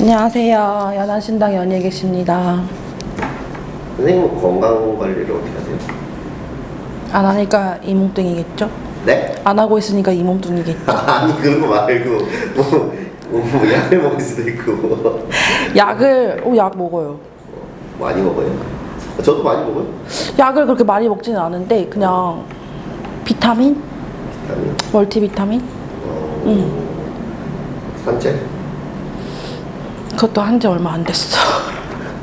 안녕하세요. 연안신당 연예 계십니다. 선생님은 건강 관리를 어떻게 하세요? 안 하니까 이 몸뚱이겠죠? 네? 안 하고 있으니까 이 몸뚱이겠죠? 아니 그런 거 말고 뭐, 뭐, 뭐 약을 먹을 수도 있고 약을, 오, 약 먹어요. 많이 먹어요? 저도 많이 먹어요. 약을 그렇게 많이 먹지는 않은데, 그냥 비타민? 비타민, 멀티비타민? 어, 응. 산책. 그것도 한 지 얼마 안 됐어.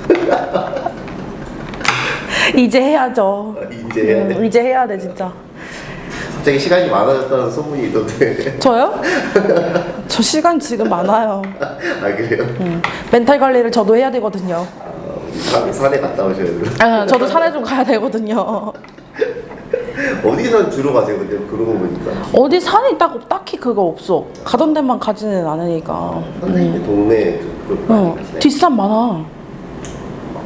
이제 해야죠. 아, 이제 해야 돼. 음, 이제 해야 돼, 진짜. 갑자기 시간이 많아졌다는 소문이 있던데. 저요? 저 시간 지금 많아요. 아 그래요? 음, 멘탈 관리를 저도 해야 되거든요. 어, 산, 산에 갔다 오셔야 돼요. 아, 저도 산에 좀 가야 되거든요. 어디서 주로 가세요? 근데 그러고 보니까 어디 산이 딱, 딱히 그거 없어. 가던 데만 가지는 않으니까. 선생님의 동네 그쪽 어, 많이 가시네. 뒷산 많아.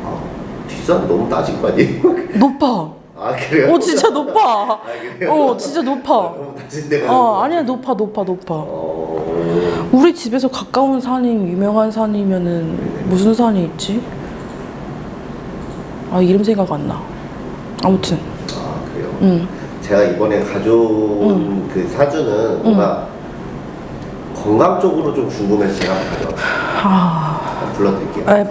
아, 뒷산 너무 따진 거 아니에요? 높아. 아 그래요? 어, 진짜 높아. 아 그래요? 어, 진짜 높아. 너무 따진 데가 어, 아니야, 높아, 높아, 높아. 어... 우리 집에서 가까운 산이 유명한 산이면은 무슨 산이 있지? 아, 이름 생각 안 나. 아무튼, 아? 응. 제가 이번에 가져온 그 사주는 뭔가 건강 쪽으로 좀 궁금해서 제가 가져왔어요. 아, 불러드릴게요. 에,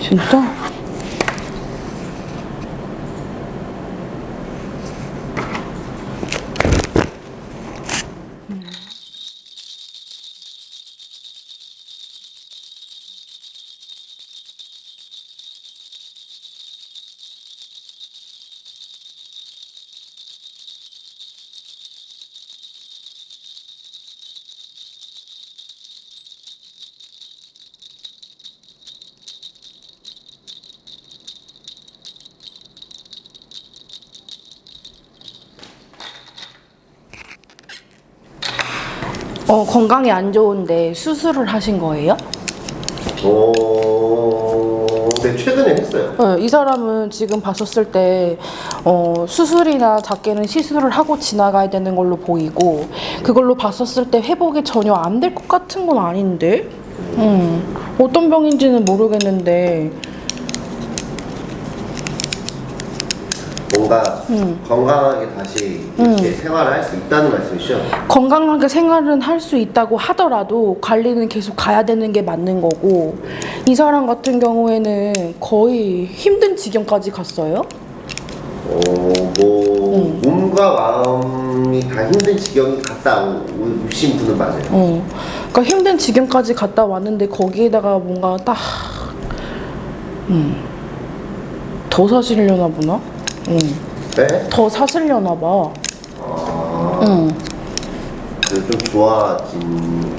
진짜? 어, 건강이 안 좋은데 수술을 하신 거예요? 어... 네 최근에 했어요. 네, 이 사람은 지금 봤었을 때 어, 수술이나 작게는 시술을 하고 지나가야 되는 걸로 보이고 그걸로 봤었을 때 회복이 전혀 안 될 것 같은 건 아닌데 음, 어떤 병인지는 모르겠는데 뭔가 음. 건강하게 다시 이렇게 생활을 할 수 있다는 말씀이시죠? 건강하게 생활은 할 수 있다고 하더라도 관리는 계속 가야 되는 게 맞는 거고 이 사람 같은 경우에는 거의 힘든 지경까지 갔어요. 어, 뭐 음. 몸과 마음이 다 힘든 지경이 갔다 오- 오신 분은 맞아요. 어, 그러니까 힘든 지경까지 갔다 왔는데 거기에다가 뭔가 딱, 음, 더 사시려나 보나? 응, 네? 더 사시려나 봐. 아, 응. 그래서 좀 좋아진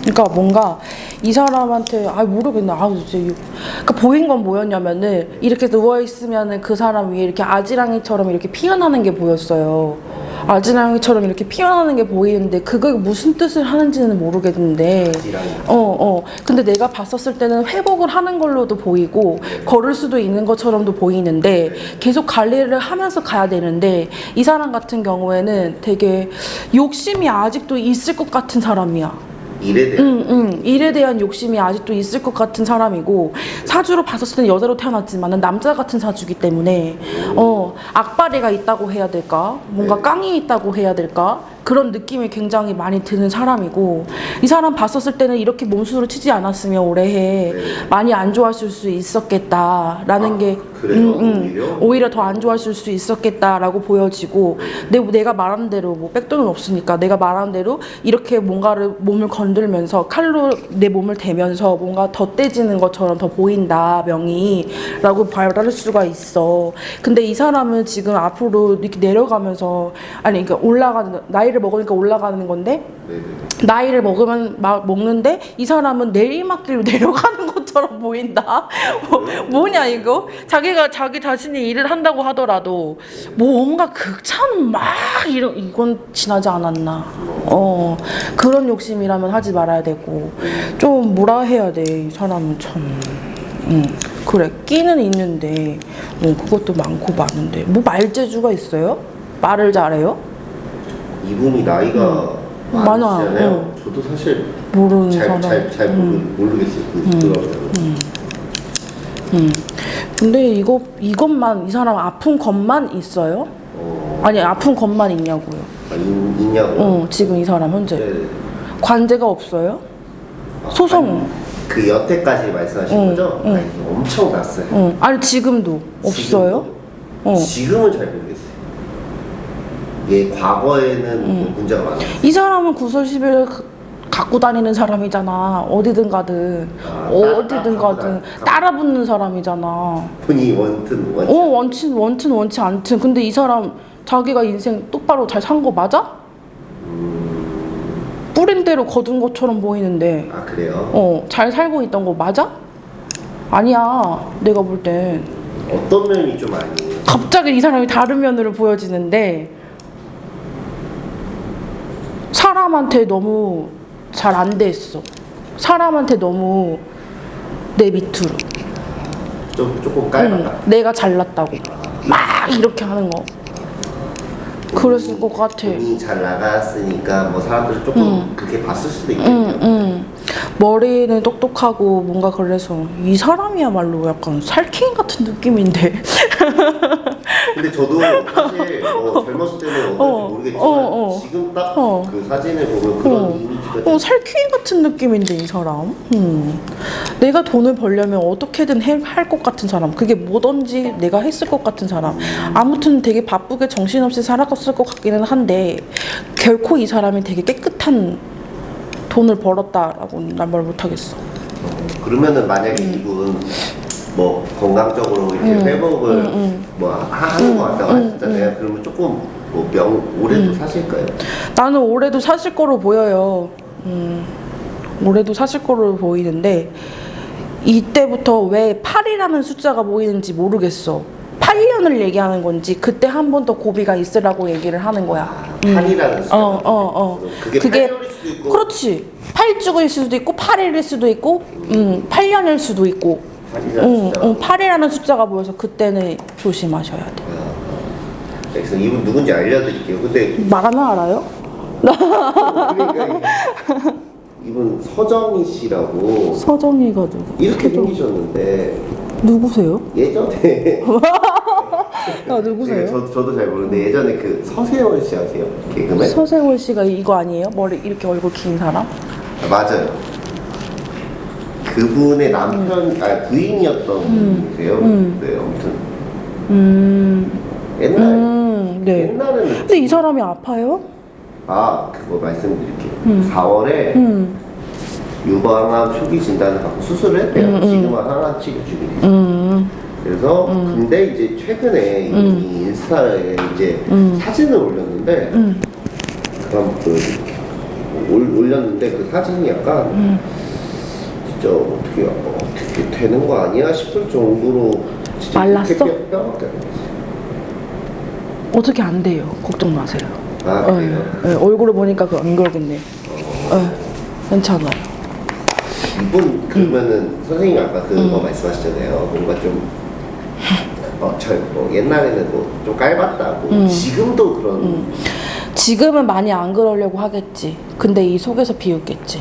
그러니까 뭔가 이 사람한테 아 모르겠네 아 진짜 이- 그러니까 보인 건 뭐였냐면은 이렇게 누워 있으면은 그 사람 위에 이렇게 아지랑이처럼 이렇게 피어나는 게 보였어요. 아지랑이처럼 이렇게 피어나는 게 보이는데 그게 무슨 뜻을 하는지는 모르겠는데 지랑이. 어, 어. 근데 내가 봤었을 때는 회복을 하는 걸로도 보이고, 걸을 수도 있는 것처럼도 보이는데, 계속 관리를 하면서 가야 되는데, 이 사람 같은 경우에는 되게 욕심이 아직도 있을 것 같은 사람이야. 일에 대한 응, 응. 일에 대한 욕심이 아직도 있을 것 같은 사람이고, 사주로 봤었을 때는 여자로 태어났지만 남자 같은 사주기 때문에, 어, 악바리가 있다고 해야 될까? 뭔가 네. 깡이 있다고 해야 될까? 그런 느낌이 굉장히 많이 드는 사람이고, 이 사람 봤었을 때는 이렇게 몸수를 치지 않았으면 올해에 네. 많이 안 좋았을 수 있었겠다라는 아, 게, 그래요? 오히려? 오히려 더 안 좋았을 수 있었겠다라고 보여지고 내, 내가 말하는 대로 뭐 백돈은 없으니까 내가 말하는 대로 이렇게 뭔가를 몸을 건들면서 칼로 내 몸을 대면서 뭔가 덧대지는 것처럼 더 보인다 명이 라고 말할 수가 있어 근데 이 사람은 지금 앞으로 이렇게 내려가면서 아니 그러니까 올라가는 나이를 먹으니까 올라가는 건데 네네. 나이를 먹으면 막 먹는데 이 사람은 내리막길로 내려가는 것처럼 보인다. 뭐, 뭐냐 이거? 자기가 자기 자신이 일을 한다고 하더라도 뭔가 극찬 막 이런 이건 지나지 않았나. 어 그런 욕심이라면 하지 말아야 되고 좀 뭐라 해야 돼 이 사람은 참. 음. 그래 끼는 있는데 뭐 그것도 많고 많은데 뭐 말재주가 있어요? 말을 잘해요? 이분이 나이가 음. 많아. 많으시잖아요. 저도 사실 모르는 잘 사람. 잘 잘 모르겠어요. 그 들어가면. 음. 근데 이거 이것만 이 사람 아픈 것만 있어요? 어, 아니 아픈 것만 있냐고요. 아, 있, 있냐고. 어 지금 이 사람 현재 네. 관제가 없어요? 아, 소송. 아니, 그 여태까지 말씀하신 응, 거죠? 응. 아니, 엄청 났어요. 어 아니 지금도 없어요? 지금도. 어. 지금은 잘 모르겠어요. 예, 과거에는 뭐 음. 문제가 많았어요. 이 사람은 구설시비를 그- 갖고 다니는 사람이잖아. 어디든 가든 아, 어디든 따- 가든 따- 따라 붙는 사람이잖아. 본인이 원튼 어 원튼 원친 원친 원치 않든 근데 이 사람 자기가 인생 똑바로 잘 산 거 맞아? 뿌린 대로 거둔 것처럼 보이는데 아 그래요? 어잘 살고 있던 거 맞아? 아니야 내가 볼 땐 어떤 면이 좀 아니에요? 갑자기 이 사람이 다른 면으로 보여지는데 사람한테 너무 잘 안 됐어 사람한테 너무 내 밑으로 좀 조금 응, 깔봤다. 내가 잘났다고 막 이렇게 하는 거 그랬을 것 같아 본인이 잘 나갔으니까 뭐 사람들이 조금 그렇게 봤을 수도 있겠죠. 응, 응. 머리는 똑똑하고 뭔가 그래서 이 사람이야말로 약간 살쾡이 같은 느낌인데. 근데 저도 사실 뭐 젊었을 때는 어, 모르겠지만 어, 어. 지금 딱그 어. 사진을 보면 그런 어. 이미지가 어, 살쾡이 같은 느낌인데 이 사람. 음. 내가 돈을 벌려면 어떻게든 할 것 같은 사람. 그게 뭐든지 내가 했을 것 같은 사람. 아무튼 되게 바쁘게 정신없이 살아갔을 것 같기는 한데 결코 이 사람이 되게 깨끗한 돈을 벌었다라고 난말 못하겠어. 어, 그러면은 만약에 음. 이분 뭐 건강적으로 이렇게 회복을 음, 뭐 하- 하는 것 같다고 하셨잖아요. 그러면 조금 뭐 명 올해도 음. 사실까요? 나는 올해도 사실 거로 보여요. 음, 올해도 사실 거로 보이는데 이때부터 왜 8이라는 숫자가 보이는지 모르겠어. 8년을 얘기하는 건지 그때 한 번 더 고비가 있으라고 얘기를 하는 거야. 아, 8이라는 숫자. 어, 어, 어. 그게, 그게- 8년일 수도 있고 그렇지. 8죽일 수도 있고 8일일 수도 있고 음, 8년일 수도 있고 8이라는 응. 응, 8이라는 숫자가 보여서 그때는 조심하셔야 돼. 그래서 이분 누군지 알려드릴게요. 근데 말하면 알아요? 그러니까 이- 이분 서정희 씨라고 서정이가 누구? 이렇게 생기셨는데 누구세요? 예전에 아, 누구세요? 저, 저도 잘 모르는데 예전에 그 서세원 씨 아세요? 개그맨? 서세월 씨가 이거 아니에요? 머리 이렇게 얼굴 긴 사람? 아, 맞아요. 그분의 남편, 아 부인이었던 분이세요. 네, 아무튼 음, 옛날 음, 네. 옛날에는 근데 이 사람이 아파요? 아 그거 말씀드릴게요. 4월에 음, 유방암 초기 진단을 받고 수술을 했대요. 지금은 항암 치료 중이에요. 음, 그래서 근데 이제 최근에 이 인스타에 이제 사진을 올렸는데 음. 그럼 그 올, 올렸는데 그 사진이 약간 음. 진짜 어떻게 어떻게 되는 거 아니야 싶을 정도로 진짜 말랐어? 어떻게 안 돼요? 걱정 마세요. 아 네? 네, 얼굴을 보니까 그안 그러겠네. 네, 괜찮아요. 이분 그러면은 음. 선생님 아까 그거 말씀하셨잖아요. 뭔가 좀 어, 잘, 뭐 옛날에는 뭐좀 깔봤다고 음. 지금도 그런 지금은 많이 안 그러려고 하겠지. 근데 이 속에서 비웃겠지.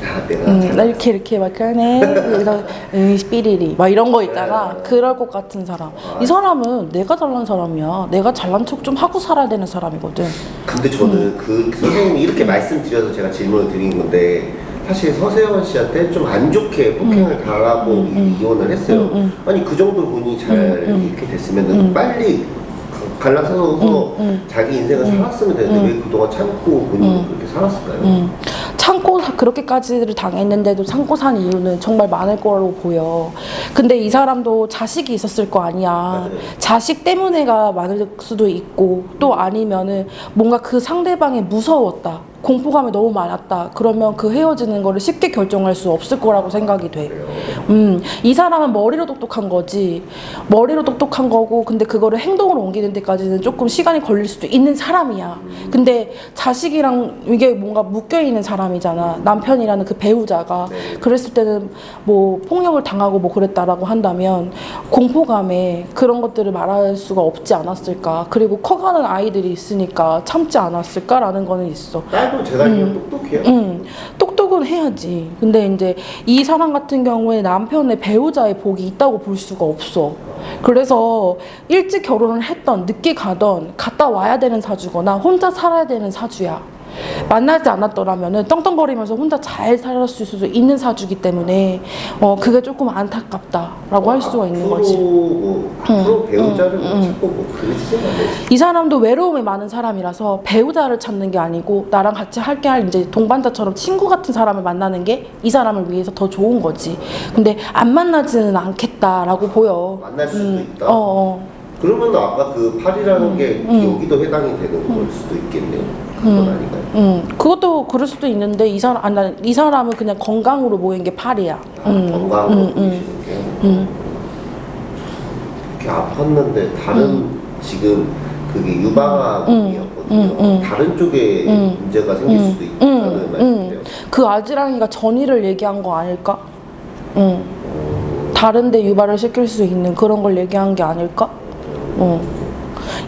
아, 음, 잘나 이렇게 이렇게 막 하네. 그래서 음, 삐리리 막 이런 거 있잖아. 네. 그럴 것 같은 사람. 이 사람은 내가 잘난 사람이야. 내가 잘난 척 좀 하고 살아야 되는 사람이거든. 근데 저는 음. 그 선생님이 이렇게 말씀드려서 제가 질문을 드린 건데 사실 서세원 씨한테 좀 안 좋게 폭행을 음. 당하고 이혼을 했어요. 아니 그 정도 분이 잘 이렇게 됐으면 빨리 가- 갈라서서 음. 자기 인생을 살았으면 되는데 왜 그동안 참고 본인이 그렇게 살았을까요? 음, 참고 사- 그렇게까지를 당했는데도 참고 산 이유는 정말 많을 거라고 보여. 근데 이 사람도 자식이 있었을 거 아니야. 맞아요. 자식 때문에가 많을 수도 있고 또 아니면은 뭔가 그 상대방이 무서웠다. 공포감이 너무 많았다. 그러면 그 헤어지는 거를 쉽게 결정할 수 없을 거라고 생각이 돼. 음, 이 사람은 머리로 똑똑한 거지. 머리로 똑똑한 거고, 근데 그거를 행동으로 옮기는 데까지는 조금 시간이 걸릴 수도 있는 사람이야. 근데 자식이랑 이게 뭔가 묶여있는 사람이잖아. 남편이라는 그 배우자가. 네. 그랬을 때는 뭐 폭력을 당하고 뭐 그랬다라고 한다면 공포감에 그런 것들을 말할 수가 없지 않았을까. 그리고 커가는 아이들이 있으니까 참지 않았을까라는 거는 있어. 딸도 제가 알기로 똑똑해요. 음, 똑똑은 해야지. 근데 이제 이 사람 같은 경우에 남편의 배우자의 복이 있다고 볼 수가 없어. 그래서 일찍 결혼을 했던, 늦게 가던, 갔다 와야 되는 사주거나 혼자 살아야 되는 사주야. 만나지 않았더라면은 떵떵거리면서 혼자 잘 살았을 수도 있는 사주기 때문에 어 그게 조금 안타깝다라고 할 수가 있는 거지. 뭐 앞으로 배우자를 뭐 찾고 뭐 되지. 이 사람도 외로움이 많은 사람이라서 배우자를 찾는 게 아니고 나랑 같이 할게 할 이제 동반자처럼 친구 같은 사람을 만나는 게 이 사람을 위해서 더 좋은 거지. 근데 안 만나지는 않겠다라고 보여. 만날 수도 있다. 어, 어. 그러면 아까 그 팔이라는 게 음. 여기도 해당이 되는 걸 수도 있겠네요. 아닌가요? 음, 그것도 그럴 수도 있는데 이 사람 아, 나, 이 사람은 그냥 건강으로 모인 게 팔이야. 아, 음, 건강으로 음, 보이시는 게 이렇게 아팠는데 다른 지금 그게 유방암이었거든요. 음, 음. 다른 쪽에 음. 문제가 생길 수도 있다는 말씀이세요. 그 아지랑이가 전이를 얘기한 거 아닐까? 응. 다른데 유발을 시킬 수 있는 그런 걸 얘기한 게 아닐까? 어.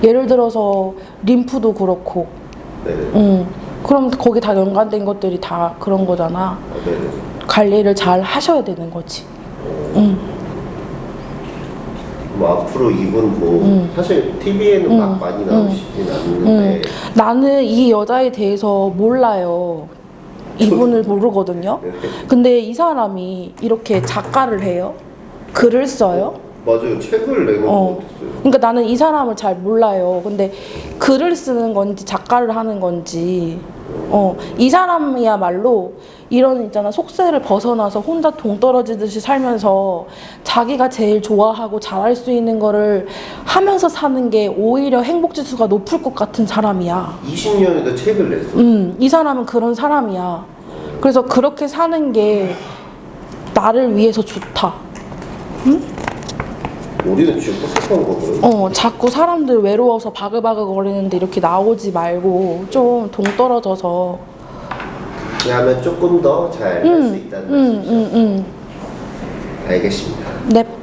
예를 들어서 림프도 그렇고, 네. 응. 그럼 거기 다 연관된 것들이 다 그런 거잖아. 어, 네. 관리를 잘 하셔야 되는 거지. 응. 뭐 앞으로 이분 뭐 음. 사실 TV에는 막 많이 나오시진 않는데 응. 나는 이 여자에 대해서 몰라요. 이분을 모르거든요. 네. 근데 이 사람이 이렇게 작가를 해요? 글을 써요? 맞아요 책을 내는 어. 그러니까 나는 이 사람을 잘 몰라요. 근데 글을 쓰는 건지 작가를 하는 건지, 어, 이 사람이야말로 이런 있잖아 속세를 벗어나서 혼자 동떨어지듯이 살면서 자기가 제일 좋아하고 잘할 수 있는 거를 하면서 사는 게 오히려 행복 지수가 높을 것 같은 사람이야. 20년에도 책을 냈어. 음, 이 사람은 그런 사람이야. 그래서 그렇게 사는 게 나를 위해서 좋다. 우리는 지금 똑똑한 거고요. 어, 자꾸 사람들 외로워서 바글바글 거리는데 이렇게 나오지 말고 좀 동떨어져서 하면 조금 더 잘 할수 있다는 음, 말씀이죠. 음, 음. 알겠습니다. 넵.